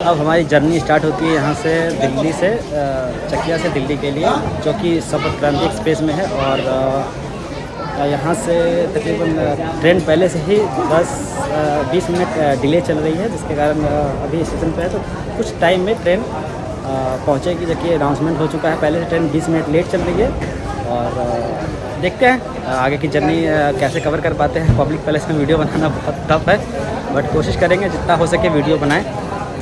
अब हमारी journey start होती है यहाँ से दिल्ली से चकिया से दिल्ली के लिए, जो कि सफ़र क्रांति एक्सप्रेस में है और यहाँ से तकरीबन ट्रेन पहले से ही 10 20 मिनट डिले चल रही है, जिसके कारण अभी स्टेशन पर है तो कुछ टाइम में ट्रेन पहुँचेगी जबकि अनाउंसमेंट हो चुका है, पहले से ट्रेन 20 मिनट लेट चल रही है और देखते हैं आगे की जर्नी कैसे कवर कर पाते हैं पब्लिक पैलेस में वीडियो बनाना बहुत टफ है बट कोशिश करेंगे जितना हो सके वीडियो बनाएँ।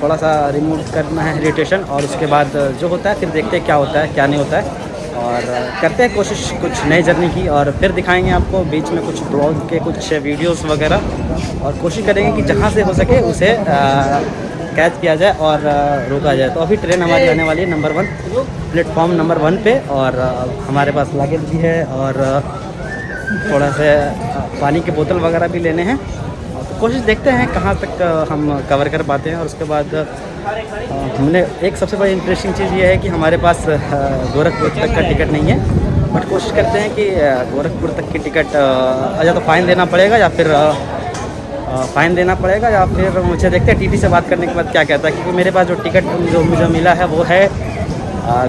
थोड़ा सा रिमूव करना है इरीटेशन और उसके बाद जो होता है, फिर देखते हैं क्या होता है, क्या नहीं होता है। और करते हैं कोशिश कुछ नई जर्नी की और फिर दिखाएँगे आपको बीच में कुछ ब्लॉग के कुछ वीडियोस वगैरह। और कोशिश करेंगे कि जहाँ से हो सके उसे कैच किया जाए और रोका जाए। तो अभी ट्रेन हमारी आने वाली है number one platform number one पे और हमारे पास लागेज भी है और थोड़ा सा पानी की बोतल वगैरह भी लेने हैं। कोशिश देखते हैं कहाँ तक हम कवर कर पाते हैं और उसके बाद हमने एक सबसे बड़ी इंटरेस्टिंग चीज़ ये है कि हमारे पास गोरखपुर तक का टिकट नहीं है बट कोशिश करते हैं कि गोरखपुर तक की टिकट या तो फ़ाइन देना पड़ेगा या फिर फ़ाइन देना पड़ेगा या फिर मुझे देखते हैं टीटी से बात करने के बाद क्या कहता है, क्योंकि मेरे पास जो टिकट जो मुझे मिला है वो है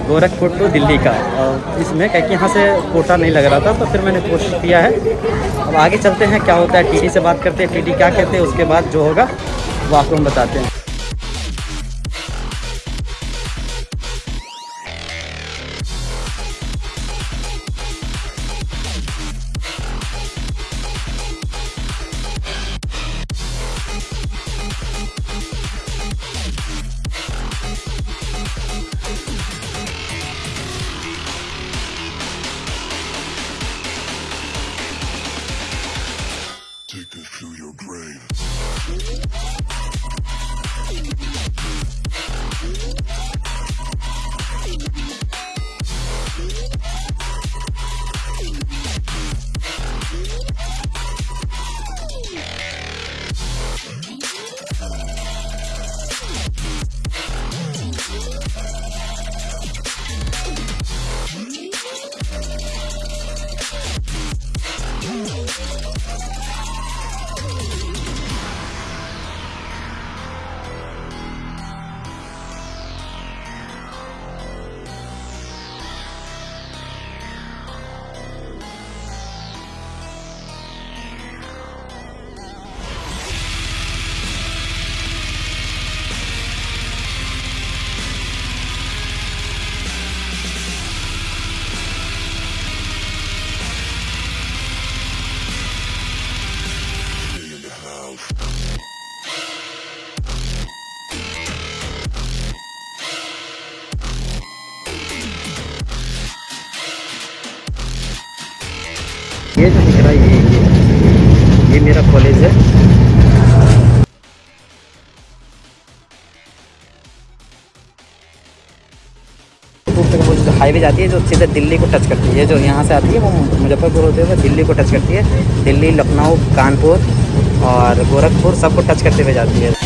गोरखपुर टू दिल्ली का। इसमें क्या कि यहाँ से कोटा नहीं लग रहा था तो फिर मैंने कोशिश किया है। अब आगे चलते हैं, क्या होता है टीटी से बात करते हैं टीटी क्या कहते हैं, उसके बाद जो होगा, वो आपको हम बताते हैं। मेरा कॉलेज है। हाईवे जाती है जो सीधे दिल्ली को टच करती है। जो यहाँ से आती है वो मुजफ्फरपुर होते हुए दिल्ली को टच करती है। दिल्ली, लखनऊ, कानपुर और गोरखपुर सबको टच करते हुए जाती है।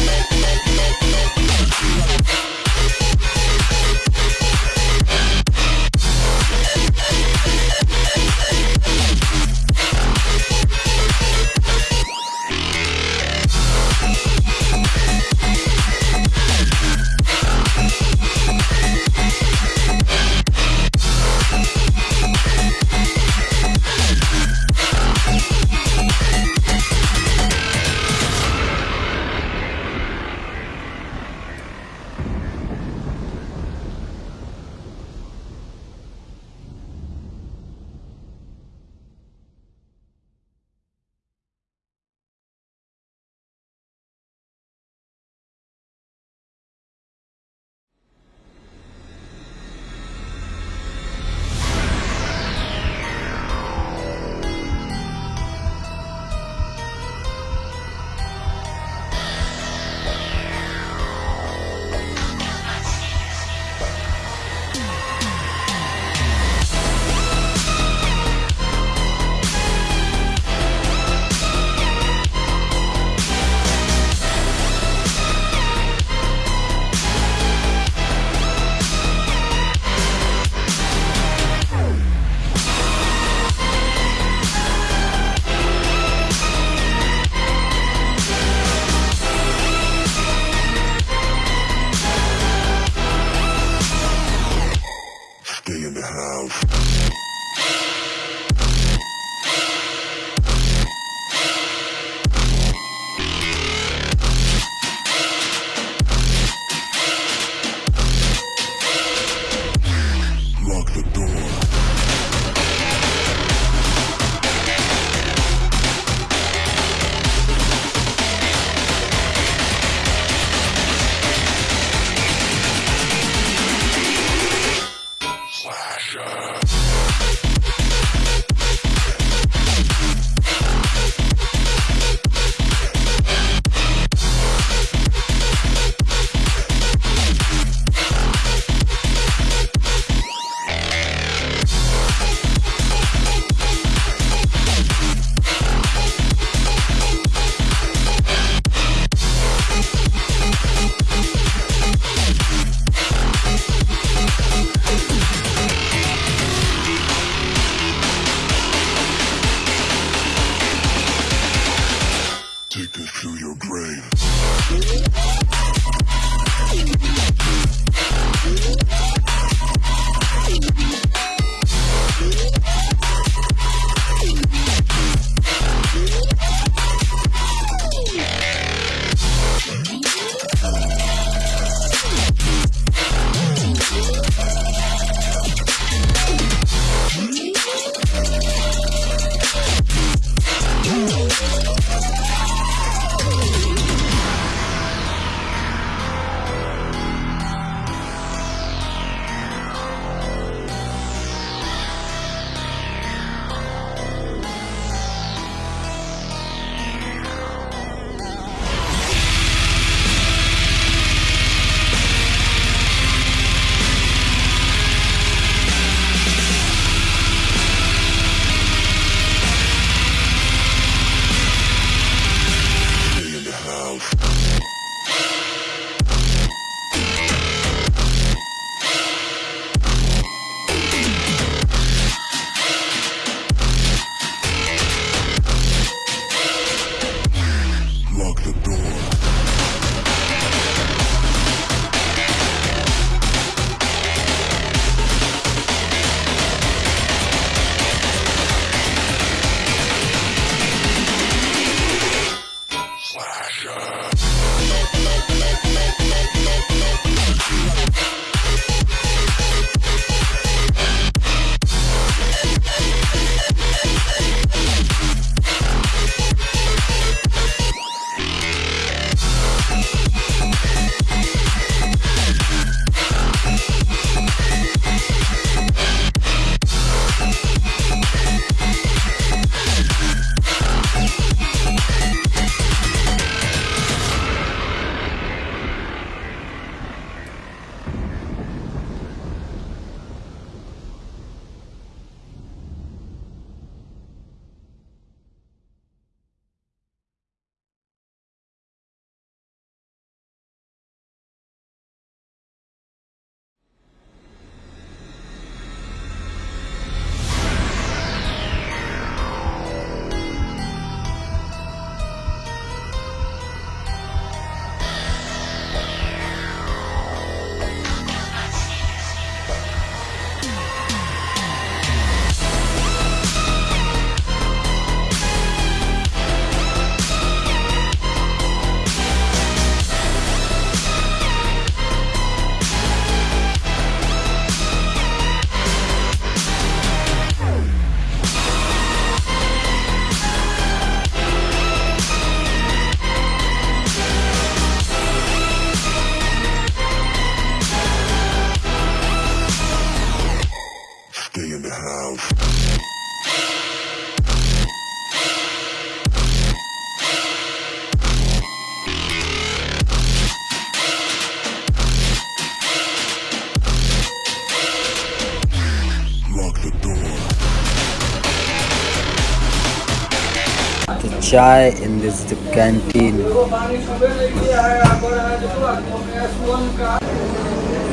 Chai in this canteen.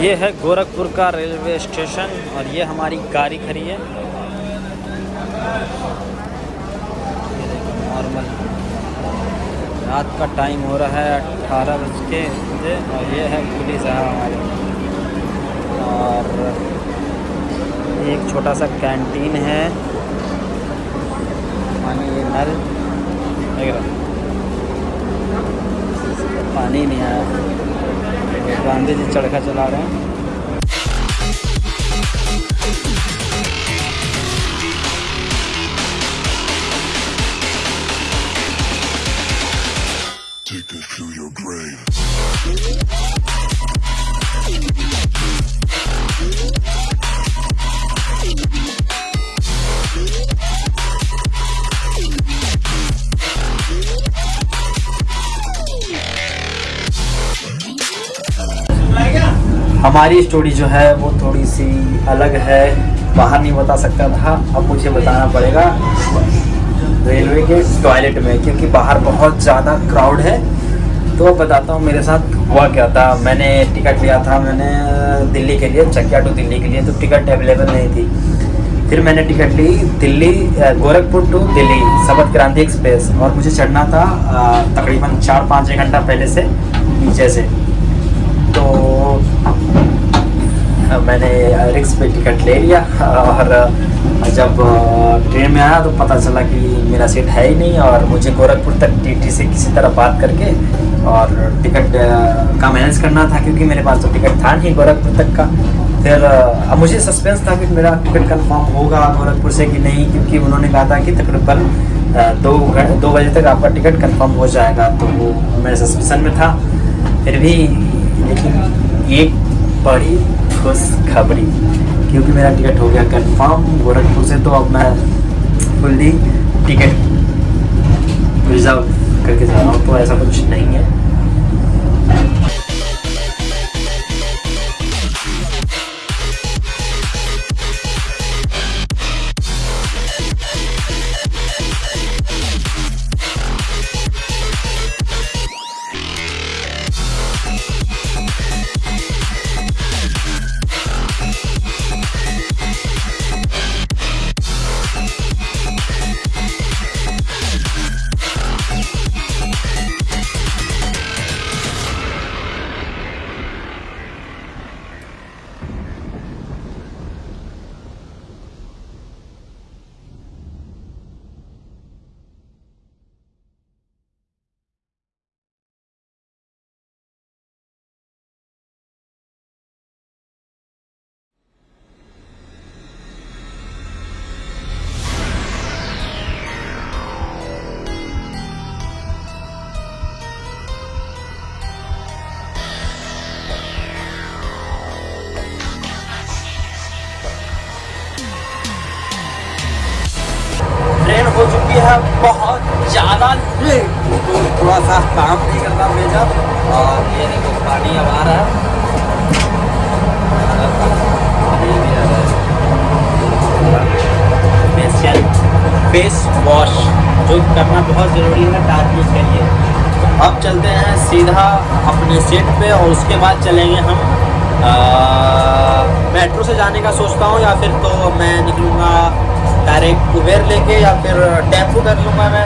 ये है गोरखपुर का रेलवे स्टेशन और ये हमारी गाड़ी खड़ी है। नॉर्मल रात का टाइम हो रहा है अठारह बज के और ये है पुलिस है हमारे। और एक छोटा सा कैंटीन है। पानी ये नल। पानी नहीं आया। गांधी जी चरखा चला रहे हैं। हमारी स्टोरी जो है वो थोड़ी सी अलग है। बाहर नहीं बता सकता था, अब मुझे बताना पड़ेगा रेलवे के टॉयलेट में, क्योंकि बाहर बहुत ज़्यादा क्राउड है। तो अब बताता हूँ मेरे साथ हुआ क्या था। मैंने टिकट लिया था, मैंने दिल्ली के लिए, चकिया टू दिल्ली के लिए तो टिकट अवेलेबल नहीं थी। फिर मैंने टिकट ली दिल्ली गोरखपुर टू दिल्ली शपथ क्रांति एक्सप्रेस और मुझे चढ़ना था तकरीबन चार पाँच घंटा पहले से नीचे से तो अ, मैंने रिक्स पे टिकट ले लिया, और जब ट्रेन में आया तो पता चला कि मेरा सीट है ही नहीं और मुझे गोरखपुर तक टीटी से किसी तरह बात करके और टिकट का मैनेज करना था क्योंकि मेरे पास तो टिकट था नहीं गोरखपुर तक का। फिर अब मुझे सस्पेंस था कि मेरा टिकट कन्फर्म होगा गोरखपुर से कि नहीं क्योंकि उन्होंने कहा था कि तकरीबन दो घंटे दो बजे तक आपका टिकट कंफर्म हो जाएगा तो मैं सस्पेंसन में था। फिर भी, लेकिन एक बड़ी खुश खबरी, क्योंकि मेरा टिकट हो गया कंफर्म गोरखपुर से तो अब मैं फुल्ली टिकट रिज़र्व करके जा रहा हूँ तो ऐसा कुछ नहीं है। ट्रेन हो बहुत ज़्यादा तो थोड़ा सा काम नहीं करता भेजा और ये देखो, पानी अब आ रहा है। भी फेस वॉश जो करना बहुत ज़रूरी है ताकि के लिए। अब चलते हैं सीधा अपने सीट पे और उसके बाद चलेंगे हम मेट्रो से जाने का सोचता हूँ या फिर तो मैं निकलूँगा डायरेक्ट उबेर लेके या फिर टेंपू कर लूँगा मैं।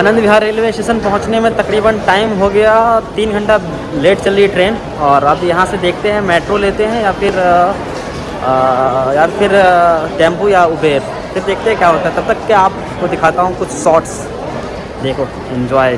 आनंद विहार रेलवे स्टेशन पहुँचने में तकरीबन टाइम हो गया तीन घंटा लेट चल रही ट्रेन और अब यहाँ से देखते हैं मेट्रो लेते हैं या फिर अ, या फिर टेंपू या उबेर फिर देखते हैं क्या होता है। तब तक क्या आपको दिखाता हूँ कुछ शॉर्ट्स देखो इन्जॉय